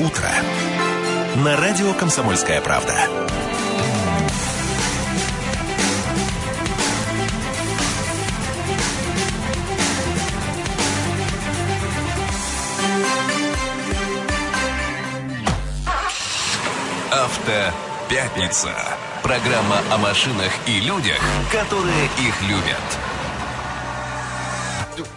утро» на радио «Комсомольская правда». Автопятница. Программа о машинах и людях, которые их любят.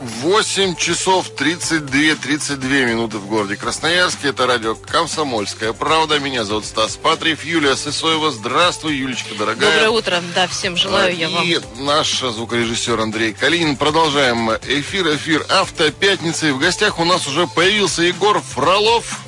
8 часов 32-32 минуты в городе Красноярске. Это радио «Комсомольская правда». Меня зовут Стас Патриев. Юлия Сысоева. Здравствуй, Юлечка, дорогая. Доброе утро. Да, всем желаю я вам. И наш звукорежиссер Андрей Калинин. Продолжаем эфир. Эфир «Автопятницы». И в гостях у нас уже появился Егор Фролов.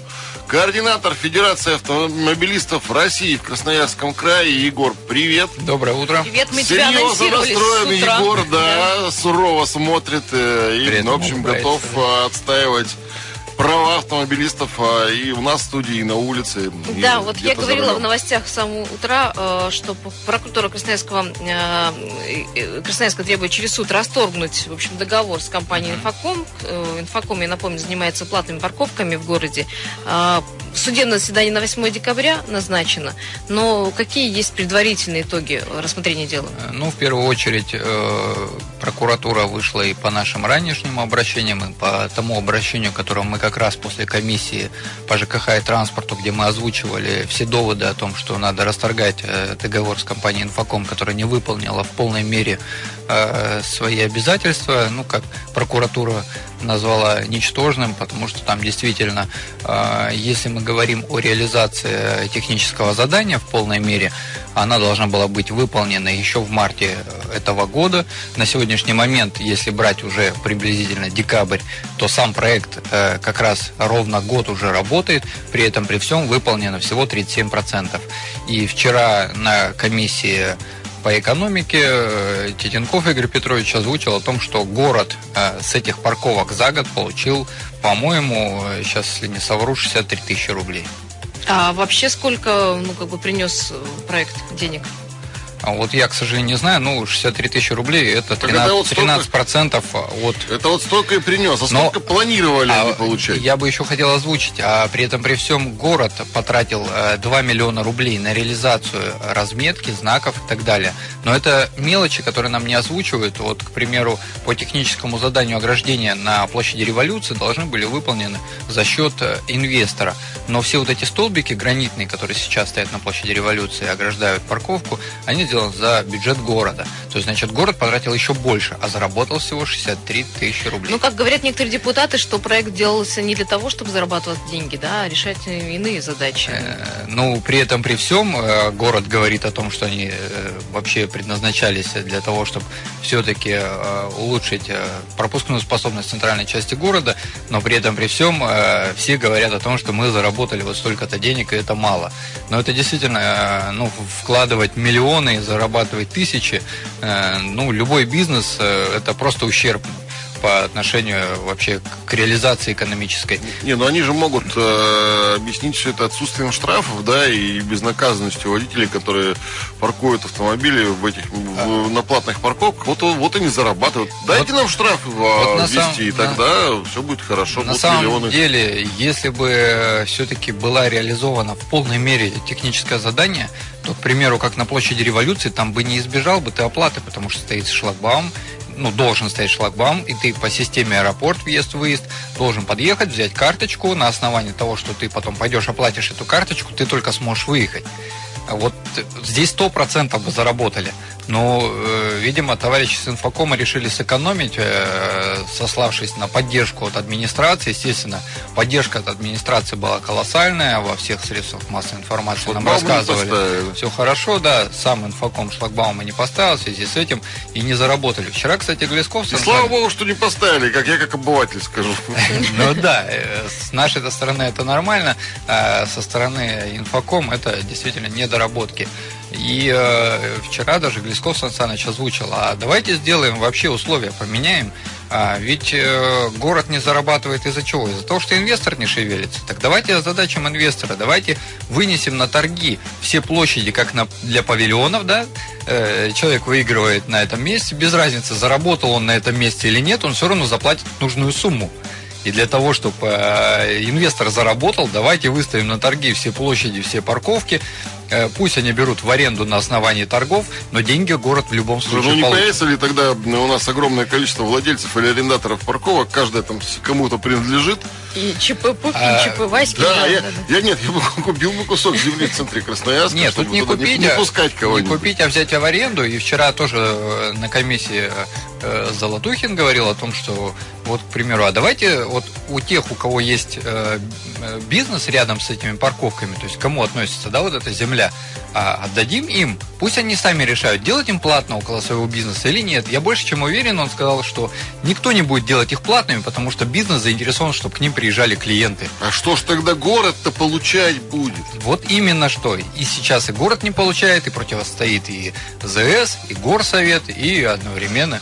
Координатор Федерации автомобилистов России в Красноярском крае. Егор, привет. Доброе утро. Привет, мы тебя Серьезно настроен с утра. Егор, да, сурово смотрит э, и, Привет, в общем, готов э, отстаивать права автомобилистов э, и у нас в студии, и на улице. и Да, вот я говорила в новостях с самого утра, э, что прокуратура Красноярского, э, э, Красноярска требует через суд расторгнуть, в общем, договор с компанией Инфоком. Э, Инфоком, я напомню, занимается платными парковками в городе. Э, Судебное заседание на 8 декабря назначено, но какие есть предварительные итоги рассмотрения дела? Ну, в первую очередь, э, прокуратура вышла и по нашим ранешним обращениям, и по тому обращению, которое мы как раз после комиссии по ЖКХ и транспорту, где мы озвучивали все доводы о том, что надо расторгать э, договор с компанией Инфоком, которая не выполнила в полной мере э, свои обязательства, ну, как прокуратура назвала ничтожным, потому что там действительно, э, если мы говорим о реализации технического задания в полной мере, она должна была быть выполнена еще в марте этого года. На сегодняшний момент, если брать уже приблизительно декабрь, то сам проект э, как раз ровно год уже работает, при этом при всем выполнено всего 37%. И вчера на комиссии по экономике э, Титенков Игорь Петрович озвучил о том, что город э, с этих парковок за год получил, по-моему, э, сейчас, если не совру, 63 тысячи рублей. А вообще сколько, ну, как бы принес проект денег? А вот я, к сожалению, не знаю, ну, 63 тысячи рублей это Так это вот 13, столько- 13% от Это вот столько и принес. А Но- сколько планировали А, они получать? Я бы еще хотел озвучить, а при этом при всем город потратил э, 2 миллиона рублей на реализацию разметки, знаков и так далее. Но это мелочи, которые нам не озвучивают. Вот, к примеру, по техническому заданию ограждения на площади революции должны были выполнены за счет э, инвестора. Но все вот эти столбики гранитные, которые сейчас стоят на площади революции и ограждают парковку, они сделаны за бюджет города. То есть, значит, город потратил еще больше, а заработал всего 63 тысячи рублей. Ну, как говорят некоторые депутаты, что проект делался не для того, чтобы зарабатывать деньги, да, а решать иные задачи. Э, Ну, при этом, при всем, э, город говорит о том, что они э, вообще предназначались для того, чтобы все-таки улучшить пропускную способность центральной части города, но при этом, при всем, все говорят о том, что мы заработали вот столько-то денег, и это мало. Но это действительно, ну, вкладывать миллионы зарабатывать тысячи, э, ну, любой бизнес, э, это просто ущерб по отношению вообще к реализации экономической. Не, ну они же могут э, объяснить все это отсутствием штрафов, да, и безнаказанностью водителей, которые паркуют автомобили в этих в- на платных парковках. Вот, вот они зарабатывают. Дайте нам штрафы вот на ввести, самом- и тогда все будет хорошо. На будут самом миллионы. деле, если бы все-таки была реализована в полной мере техническое задание, то, к примеру, как на площади революции, там бы не избежал бы ты оплаты, потому что стоит шлагбаум, ну, должен стоять шлагбаум, и ты по системе аэропорт, въезд-выезд, должен подъехать, взять карточку, на основании того, что ты потом пойдешь, оплатишь эту карточку, ты только сможешь выехать. А Вот э, здесь сто процентов бы заработали. Но, э, видимо, товарищи с инфокома решили сэкономить, э, сославшись на поддержку от администрации. Естественно, поддержка от администрации была колоссальная во всех средствах массовой информации. Нам Шлагбаум не рассказывали. Все хорошо, да, сам инфоком шлагбаума не поставил в связи с этим и не заработали. Вчера, кстати, Глесков... И слава богу, что не поставили, как я как обыватель скажу. Ну да, э, с нашей -то стороны это нормально, а со стороны инфоком это действительно недоработки. И э, вчера даже Глесков Сан Саныч озвучил, а давайте сделаем вообще условия, поменяем. А, ведь э, город не зарабатывает из-за чего? Из-за того, что инвестор не шевелится. Так давайте озадачим инвестора, давайте вынесем на торги все площади, как на, для павильонов, да, Э, человек выигрывает на этом месте, без разницы, заработал он на этом месте или нет, он все равно заплатит нужную сумму. И для того, чтобы э, инвестор заработал, давайте выставим на торги все площади, все парковки, пусть они берут в аренду на основании торгов, но деньги город в любом случае Ну не получит. появится ли тогда у нас огромное количество владельцев или арендаторов парковок, каждая там кому-то принадлежит? И ЧП Пупки, А, и ЧП Васьки. Да, да, я, да, да. я нет, я бы купил бы кусок земли в центре Красноярска, Нет, чтобы тут не туда купить, не, а- пускать не кого-нибудь. купить, а взять в аренду. И вчера тоже э, на комиссии э, Золотухин говорил о том, что вот, к примеру, а давайте вот у тех, у кого есть э, э, бизнес рядом с этими парковками, то есть к кому относится, да, вот эта земля, а, отдадим им, пусть они сами решают, делать им платно около своего бизнеса или нет. Я больше чем уверен, он сказал, что никто не будет делать их платными, потому что бизнес заинтересован, чтобы к ним приезжали клиенты. А что ж тогда город-то получать будет? Вот именно что. И сейчас и город не получает, и противостоит и ЗС, и горсовет, и одновременно.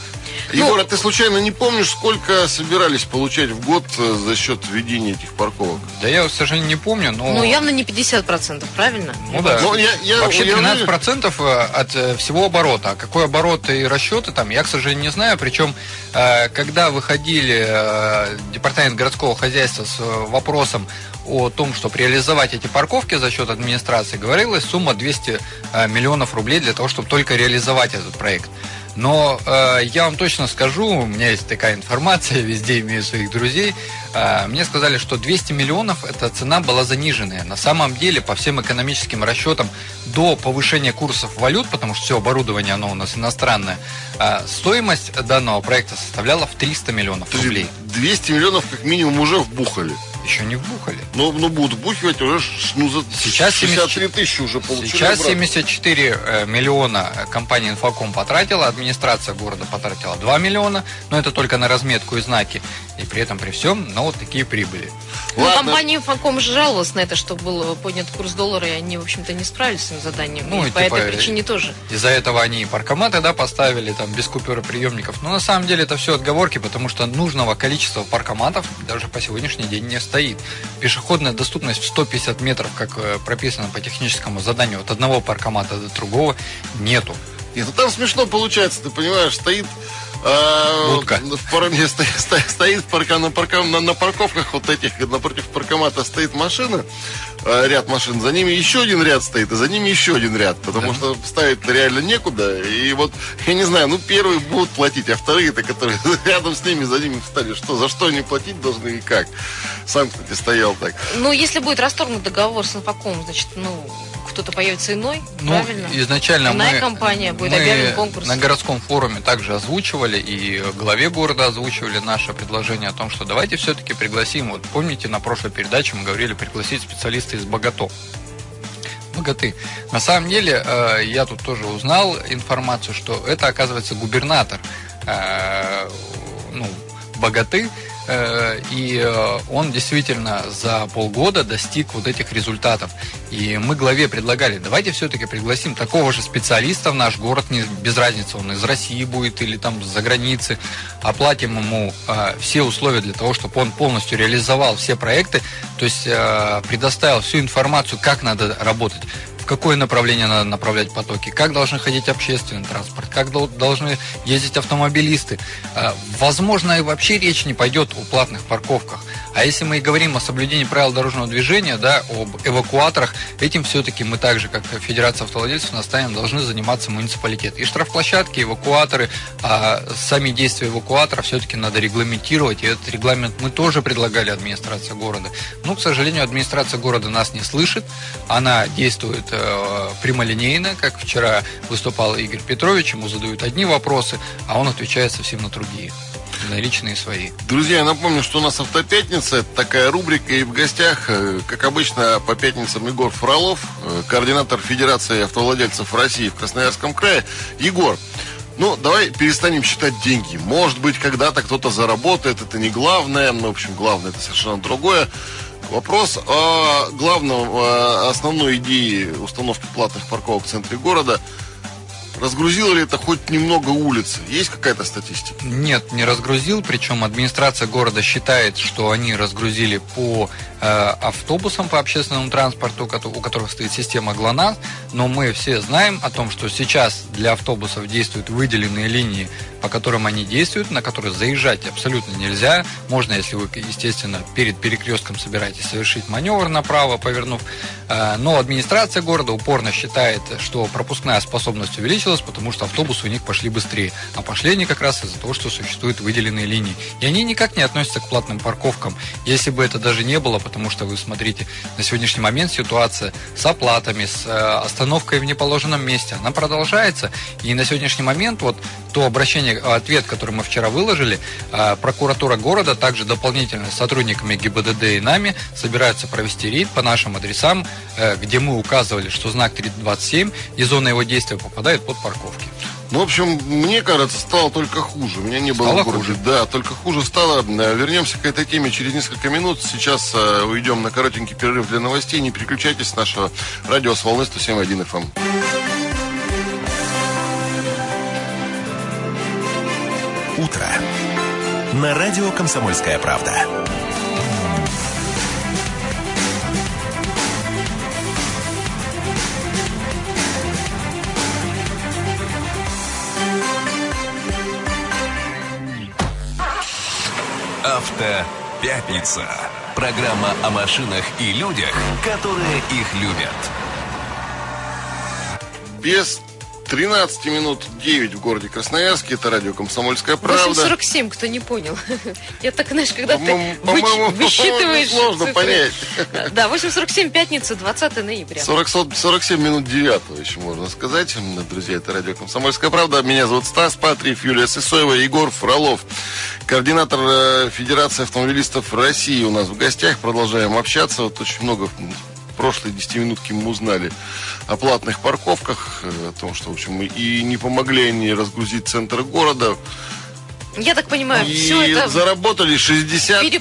Ну- Егор, а ты случайно не помнишь, сколько собирались получать в год э, за счет введения этих парковок? Да я, к сожалению, не помню, но... Ну, явно не 50%, правильно? Ну да. Ну, я- я- Вообще я 13% от э, всего оборота. А какой оборот и расчеты там, я, к сожалению, не знаю. Причем, э, когда выходили э, департамент городского хозяйства с э, вопросом о том, чтобы реализовать эти парковки за счет администрации, говорилась сумма 200 э, миллионов рублей для того, чтобы только реализовать этот проект. Но э, я вам точно скажу, у меня есть такая информация, везде имею своих друзей. Э, мне сказали, что 200 миллионов эта цена была заниженная. На самом деле, по всем экономическим расчетам, до повышения курсов валют, потому что все оборудование оно у нас иностранное, э, стоимость данного проекта составляла в 300 миллионов рублей. 200 миллионов как минимум уже вбухали. Еще не вбухали. Ну, ну будут вбухивать уже ну, за Сейчас 63 тысячи уже получили. Сейчас обратно. 74 э, миллиона компания «Инфоком» потратила, администрация города потратила 2 миллиона, но это только на разметку и знаки. И при этом, при всем, но вот такие прибыли. Ну, Ладно. компания Инфоком же жаловалась на это, что был поднят курс доллара, и они, в общем-то, не справились с своим заданием. Ну, и и по типа, этой причине тоже. Из-за этого они и паркоматы да, поставили там без купюроприемников. Но на самом деле это все отговорки, потому что нужного количества паркоматов даже по сегодняшний день не стоит. Пешеходная доступность в 150 метров, как э, прописано по техническому заданию, от одного паркомата до другого, нету. Нет, ну там смешно получается, ты понимаешь, стоит э, Будка. в пар- не, стоит, стоит, парка, на, парка- на, на парковках вот этих, напротив паркомата стоит машина, э, ряд машин, за ними еще один ряд стоит, и за ними еще один ряд, потому что ставить реально некуда, и вот, я не знаю, ну первые будут платить, а вторые-то, которые рядом с ними, за ними встали, что, за что они платить должны и как? Сам, кстати, стоял так. Ну, если будет расторгнут договор с Инфоком, значит, ну, кто-то появится иной, Ну, правильно? изначально Иная мы, компания, будет мы объявлен конкурс. на городском форуме также озвучивали и главе города озвучивали наше предложение о том, что давайте все-таки пригласим. Вот помните, на прошлой передаче мы говорили пригласить специалиста из Богато. Богаты. На самом деле, э, я тут тоже узнал информацию, что это, оказывается, губернатор э, ну, Богаты, и э, он действительно за полгода достиг вот этих результатов. И мы главе предлагали, давайте все-таки пригласим такого же специалиста в наш город, не, без разницы, он из России будет или там за границы, оплатим ему э, все условия для того, чтобы он полностью реализовал все проекты, то есть э, предоставил всю информацию, как надо работать в какое направление надо направлять потоки, как должны ходить общественный транспорт, как дол- должны ездить автомобилисты. А, Возможно, и вообще речь не пойдет о платных парковках. А если мы и говорим о соблюдении правил дорожного движения, да, об эвакуаторах, этим все-таки мы так же, как Федерация автовладельцев, наставим, должны заниматься муниципалитеты. И штрафплощадки, и эвакуаторы, а сами действия эвакуатора все-таки надо регламентировать. И этот регламент мы тоже предлагали администрации города. Но, к сожалению, администрация города нас не слышит. Она действует прямолинейно, как вчера выступал Игорь Петрович, ему задают одни вопросы, а он отвечает совсем на другие, на личные свои. Друзья, я напомню, что у нас автопятница, это такая рубрика, и в гостях, э, как обычно, по пятницам Егор Фролов, э, координатор Федерации автовладельцев России в Красноярском крае. Егор, ну, давай перестанем считать деньги. Может быть, когда-то кто-то заработает, это не главное. Ну, в общем, главное это совершенно другое. Вопрос о главном, о основной идее установки платных парковок в центре города. Разгрузило ли это хоть немного улицы? Есть какая-то статистика? Нет, не разгрузил. Причем администрация города считает, что они разгрузили по автобусам, по общественному транспорту, у которых стоит система ГЛОНАСС. Но мы все знаем о том, что сейчас для автобусов действуют выделенные линии, по которым они действуют, на которые заезжать абсолютно нельзя. Можно, если вы, естественно, перед перекрестком собираетесь совершить маневр направо, повернув. Э, но администрация города упорно считает, что пропускная способность увеличилась потому что автобусы у них пошли быстрее. А пошли они как раз из-за того, что существуют выделенные линии. И они никак не относятся к платным парковкам. Если бы это даже не было, потому что вы смотрите, на сегодняшний момент ситуация с оплатами, с э, остановкой в неположенном месте, она продолжается. И на сегодняшний момент вот то обращение, ответ, который мы вчера выложили, э, прокуратура города также дополнительно с сотрудниками ГИБДД и нами собираются провести рейд по нашим адресам, э, где мы указывали, что знак 327 и зона его действия попадает под парковки. Ну, в общем, мне кажется, стало только хуже. У меня не было стало хуже. Да, только хуже стало. Э, вернемся к этой теме через несколько минут. Сейчас э, уйдем на коротенький перерыв для новостей. Не переключайтесь с нашего радио с волны 107.1 FM. Утро. На радио «Комсомольская правда». Автопятница. Программа о машинах и людях, которые их любят. Без 13 минут 9 в городе Красноярске. Это радио «Комсомольская правда». 8.47, кто не понял. Я так, знаешь, когда ты высчитываешь Сложно понять. Да, 8.47, пятница, 20 ноября. 40, 47 минут 9 еще можно сказать. Друзья, это радио «Комсомольская правда». Меня зовут Стас Патриев, Юлия Сысоева, Егор Фролов. Координатор э, Федерации автомобилистов России у нас в гостях. Продолжаем общаться. Вот очень много прошлые 10 минутки мы узнали о платных парковках, э, о том, что, в общем, и не помогли они разгрузить центр города. Я так понимаю, и все это... заработали 63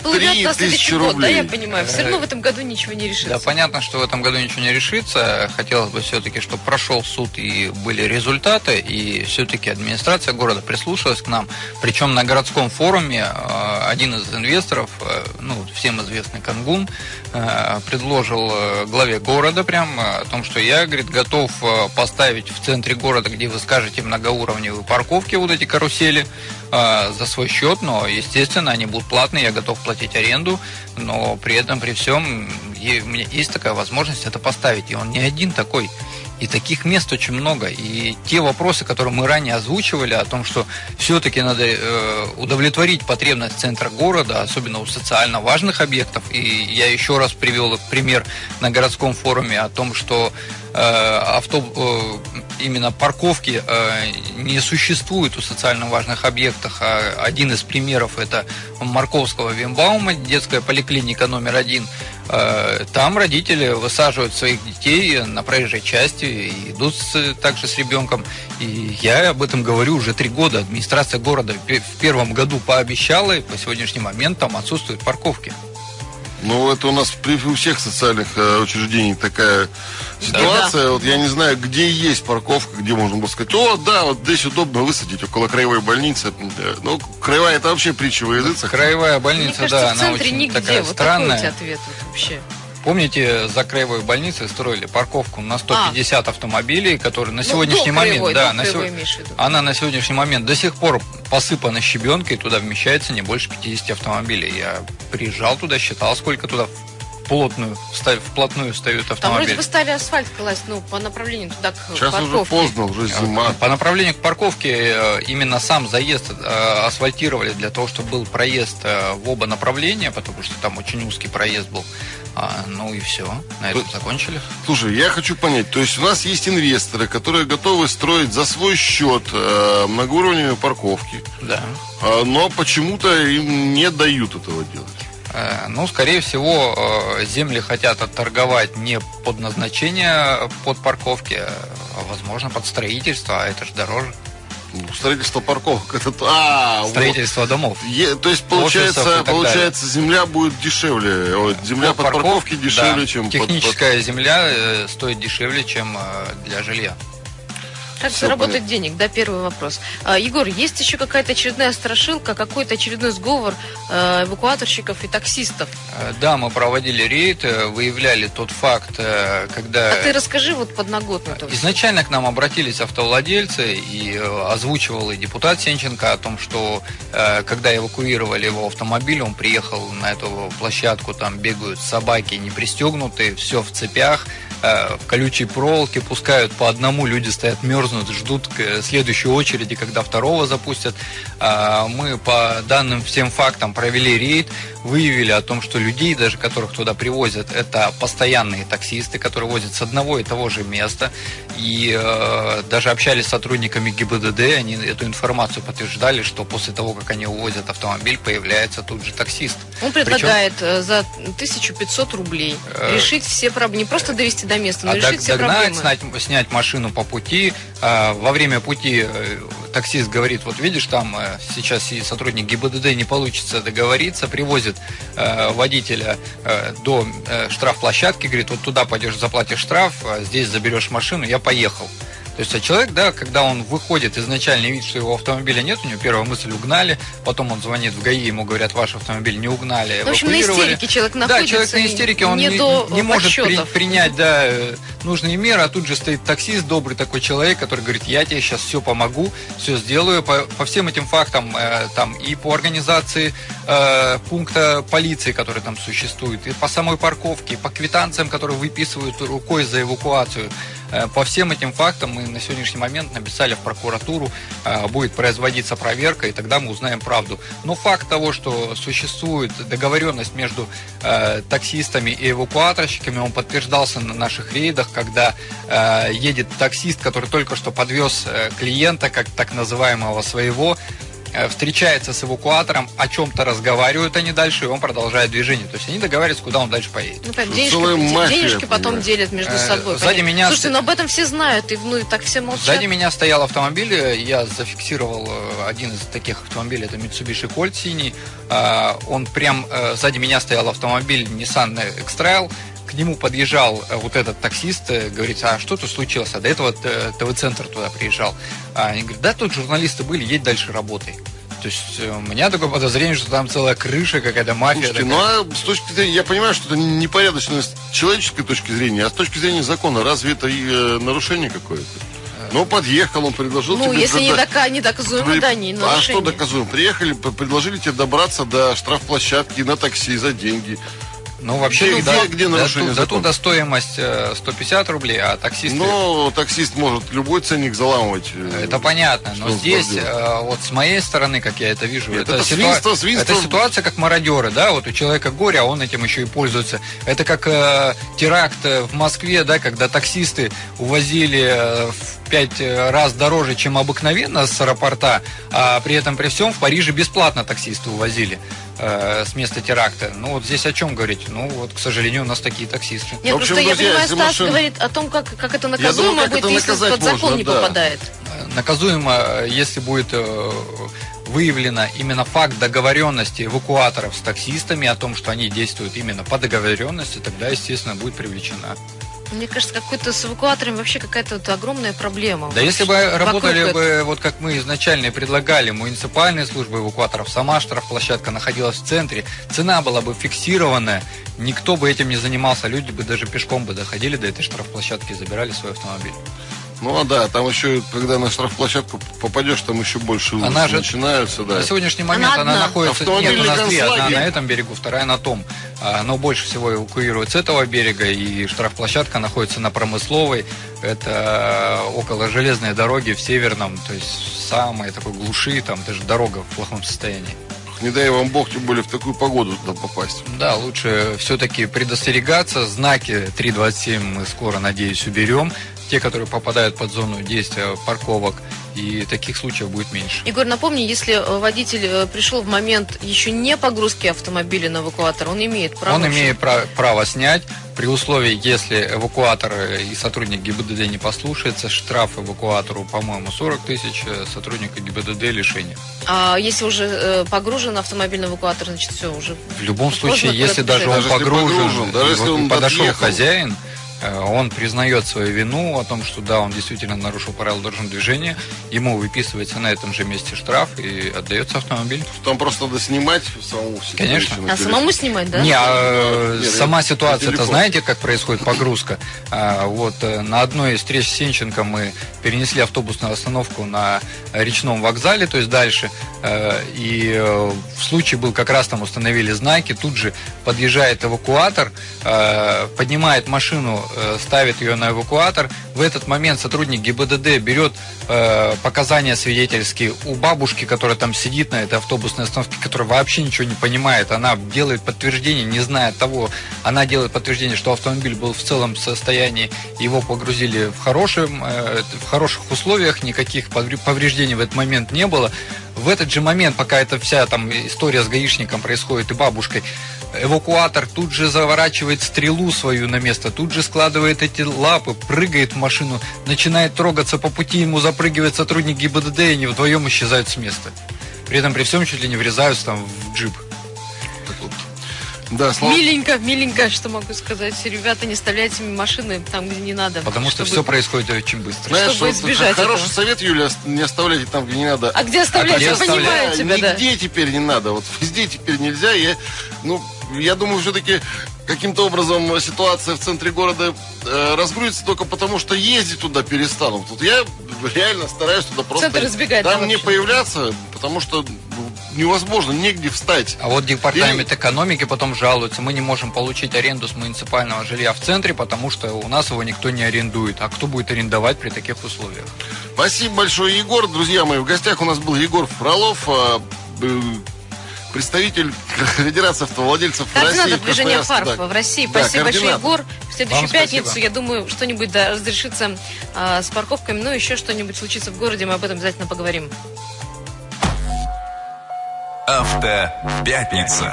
тысячи рублей. Год, да, я понимаю. Все равно в этом году ничего не решится. Да, понятно, что в этом году ничего не решится. Хотелось бы все-таки, чтобы прошел суд и были результаты, и все-таки администрация города прислушалась к нам. Причем на городском форуме э, один из инвесторов, э, ну, всем известный Кангун, э, предложил главе города прям о том, что я, говорит, готов поставить в центре города, где вы скажете многоуровневые парковки, вот эти карусели, за свой счет, но, естественно, они будут платные, я готов платить аренду, но при этом, при всем, у меня есть такая возможность это поставить, и он не один такой. И таких мест очень много. И те вопросы, которые мы ранее озвучивали, о том, что все-таки надо э, удовлетворить потребность центра города, особенно у социально важных объектов. И я еще раз привел пример на городском форуме о том, что э, авто, э, именно парковки не существует у социально важных объектов. А один из примеров это Марковского Вимбаума, детская поликлиника номер один. Э, там родители высаживают своих детей на проезжей части и идут с, также с ребенком. И я об этом говорю уже три года. Администрация города в первом году пообещала, и по сегодняшний момент там отсутствуют парковки. Ну, это у нас при, у всех социальных э, учреждений такая ситуация. Да. Вот я не знаю, где есть парковка, где можно было сказать, о, да, вот здесь удобно высадить около краевой больницы. Ну, краевая это вообще притча во языцах. Краевая больница, Мне кажется, да, она очень нигде. такая вот странная. Такой ответ вот вообще. Помните, за краевой больницей строили парковку на 150 а. автомобилей, которые на ну, сегодняшний момент, краевой, да, на сего... она на сегодняшний момент до сих пор посыпана щебенкой, туда вмещается не больше 50 автомобилей. Я приезжал туда, считал, сколько туда плотную, вплотную встают автомобили. Там вроде бы стали асфальт класть, ну, по направлению туда к Сейчас парковке. уже поздно, уже зима. По направлению к парковке э, именно сам заезд э, асфальтировали для того, чтобы был проезд э, в оба направления, потому что там очень узкий проезд был. А, ну и все, на этом закончили. Слушай, я хочу понять, то есть у нас есть инвесторы, которые готовы строить за свой счет э, многоуровневые парковки. Да. Э, но почему-то им не дают этого делать. Э, ну, скорее всего, э, земли хотят отторговать не под назначение под парковки, а, возможно, под строительство, а это же дороже. Ну, строительство парковок. Это, а, Строительство вот. домов. Е, то есть, получается, получается земля будет дешевле. Вот, земля под, под парковки дешевле, да. чем Техническая под... земля э, стоит дешевле, чем для жилья. Как Всё заработать понятно. денег, да, первый вопрос. А, Егор, есть еще какая-то очередная страшилка, какой-то очередной сговор э, эвакуаторщиков и таксистов? Э, Да, мы проводили рейд, э, выявляли тот факт, когда... А ты расскажи вот подноготную. тоже. Изначально к нам обратились автовладельцы и озвучивал и депутат Сенченко о том, что э, когда эвакуировали его автомобиль, он приехал на эту площадку, там бегают собаки не пристегнутые, все в цепях, э, в колючей проволоке, пускают по одному, люди стоят, мерзнут, ждут к следующей очереди, когда второго запустят. А, Мы по данным всем фактам провели рейд, выявили о том, что людей, даже которых туда привозят, это постоянные таксисты, которые возят с одного и того же места. И э, даже общались с сотрудниками ГИБДД, они эту информацию подтверждали, что после того, как они увозят автомобиль, появляется тут же таксист. Он предлагает э, за 1500 рублей Э, решить все проблемы. Не просто довести до места, но А решить дог- все догнать, проблемы. снять, снять машину по пути. А, Во время пути э, таксист говорит, вот видишь, там э, сейчас и сотрудник ГИБДД не получится договориться, привозит э, водителя э, до э, штрафплощадки, говорит, вот туда пойдешь, заплатишь штраф, а здесь заберешь машину, я поехал. То есть, а человек, да, когда он выходит, изначально видит, что его автомобиля нет, у него первая мысль угнали, потом он звонит в ГАИ, ему говорят, ваш автомобиль не угнали, В общем, на истерике человек Да, находится. человек на истерике, он не, не, не может при- принять да, нужные меры, а тут же стоит таксист, добрый такой человек, который говорит, я тебе сейчас все помогу, все сделаю. По, по всем этим фактам, э, там и по организации э, пункта полиции, который там существует, и по самой парковке, и по квитанциям, которые выписывают рукой за эвакуацию. Э, По всем этим фактам мы на сегодняшний момент написали в прокуратуру, э, будет производиться проверка, и тогда мы узнаем правду. Но факт того, что существует договоренность между э, таксистами и эвакуаторщиками, он подтверждался на наших рейдах, когда едет таксист, который только что подвез клиента, как так называемого своего, встречается с эвакуатором, о чем-то разговаривают они дальше, и он продолжает движение. То есть они договариваются, куда он дальше поедет. Ну, так, Что денежки, мафия, денежки потом делят между Э, собой. сзади понятно. меня Слушайте, но об этом все знают, и, ну, и так все молчат. Сзади меня стоял автомобиль, э, я зафиксировал э, один из таких автомобилей, это Mitsubishi Colt синий. Он прям, э, сзади меня стоял автомобиль Nissan X-Trail, к нему подъезжал э, вот этот таксист, э, говорит, а что тут случилось? А до этого э, ТВ-центр туда приезжал. А Они говорят, да, тут журналисты были, едь дальше работай. То есть у меня такое подозрение, что там целая крыша, какая-то мафия. Слушайте, такая. ну а с точки зрения, я понимаю, что это непорядочность с человеческой точки зрения, а с точки зрения закона, разве это и, э, нарушение какое-то? Ну, подъехал, он предложил Ну, тебе... если не, дока, не доказуемо, да, не А нарушение. что доказуем? Приехали, предложили тебе добраться до штрафплощадки на такси за деньги. Ну, вообще, Где- да, где нарушение за закона? туда стоимость э, 150 рублей, а таксисты... Но таксист может любой ценник заламывать. э, Это понятно, но здесь, э, вот с моей стороны, как я это вижу, Нет, это, это ситуа- свинство, свинство. это ситуация как мародеры, да, вот у человека горе, а он этим еще и пользуется. Это как э, теракт э, в Москве, да, когда таксисты увозили э, в пять э, раз дороже, чем обыкновенно с аэропорта, а при этом при всем в Париже бесплатно таксисты увозили э, с места теракта. Ну вот здесь о чем говорить? Ну вот, к сожалению, у нас такие таксисты. Нет, В общем, просто я друзья, понимаю, если Стас машина- говорит о том, как, как это думаю, наказуемо как будет, это если под закон можно, не да. попадает. наказуемо, э, если будет э, выявлено именно факт договоренности эвакуаторов с таксистами о том, что они действуют именно по договоренности, тогда, естественно, будет привлечена. Мне кажется, какой-то с эвакуаторами вообще какая-то вот огромная проблема. Да если бы работали этого. бы, вот как мы изначально предлагали, муниципальные службы эвакуаторов, сама штрафплощадка находилась в центре, цена была бы фиксированная, никто бы этим не занимался, люди бы даже пешком бы доходили до этой штрафплощадки и забирали свой автомобиль. Ну а да, там еще, когда на штрафплощадку попадешь, там еще больше Она же- начинаются, да. На сегодняшний момент Она она, находится нет, у нас две, одна на этом берегу, вторая на том. А, Но больше всего эвакуируют с этого берега, и штрафплощадка находится на промысловой. Это около железной дороги в Северном, то есть самой такой глуши, там даже дорога в плохом состоянии. Не дай вам бог, тем более в такую погоду туда попасть. Да, лучше все-таки предостерегаться. Знаки 327 мы скоро, надеюсь, уберем. Те, которые попадают под зону действия парковок, и таких случаев будет меньше. Егор, напомни, если э, водитель э, пришел в момент еще не погрузки автомобиля на эвакуатор, он имеет право... Он имеет пра- право снять при условии, если эвакуатор и сотрудник ГИБДД не послушается, штраф эвакуатору, по-моему, 40 тысяч, э, сотрудника ГИБДД лишение. А если уже э, погружен автомобиль на эвакуатор, значит все уже. В любом случае, если даже он. Даже погружен, погружен, даже если он подошел отъехал. хозяин, э, он признает свою вину о том, что да, он действительно нарушил правила дорожного движения, ему выписывается на этом же месте штраф и отдается автомобиль. Там просто надо снимать самому себе. Конечно. А самому снимать, да? Не, а, Нет, сама ситуация, это знаете, как происходит погрузка? А, вот э, на одной из встреч с Сенченко мы перенесли автобусную остановку на речном вокзале, то есть дальше. Э, и э, в случае был как раз там установили знаки, тут же подъезжает эвакуатор, э, поднимает машину, э, ставит ее на эвакуатор. В этот момент сотрудник ГИБДД берет э, показания свидетельские у бабушки, которая там сидит на этой автобусной остановке, которая вообще ничего не понимает. Она делает подтверждение, не зная того, она делает подтверждение, что автомобиль был в целом состоянии, его погрузили в, хорошем, э, в хороших условиях, никаких повре- повреждений в этот момент не было. В этот же момент, пока эта вся там история с гаишником происходит и бабушкой, эвакуатор тут же заворачивает стрелу свою на место, тут же складывает эти лапы, прыгает в машину, начинает трогаться по пути, ему запрыгивает сотрудник ГИБДД, и они вдвоем исчезают с места. При этом при всем чуть ли не врезаются там в джип. Да, слава Миленько, миленько, что могу сказать. Ребята, не оставляйте машины там, где не надо. Потому что чтобы- все происходит очень быстро. Знаешь, чтобы вот избежать хороший этого. совет, Юля, не оставляйте там, где не надо. А где оставлять? где Я понимаю тебя, да. Нигде теперь не надо. Вот везде теперь нельзя. Я, ну, я думаю, все-таки каким-то образом ситуация в центре города э, разгрузится только потому, что ездить туда перестанут. Вот я реально стараюсь туда просто Центр избегать, да, там не вообще? появляться, потому что ну, невозможно, негде встать. А вот департамент экономики потом жалуется, мы не можем получить аренду с муниципального жилья в центре, потому что у нас его никто не арендует. А кто будет арендовать при таких условиях? Спасибо большое, Егор. Друзья мои, в гостях у нас был Егор Фролов, э, э, представитель Федерации автовладельцев России. Координатор движения Красноярска, ФАРП да. в России. Да, Спасибо большое. Егор. В следующую Вам спасибо. пятницу, я думаю, что-нибудь да, разрешится а, с парковками, ну, еще что-нибудь случится в городе, мы об этом обязательно поговорим. Автопятница.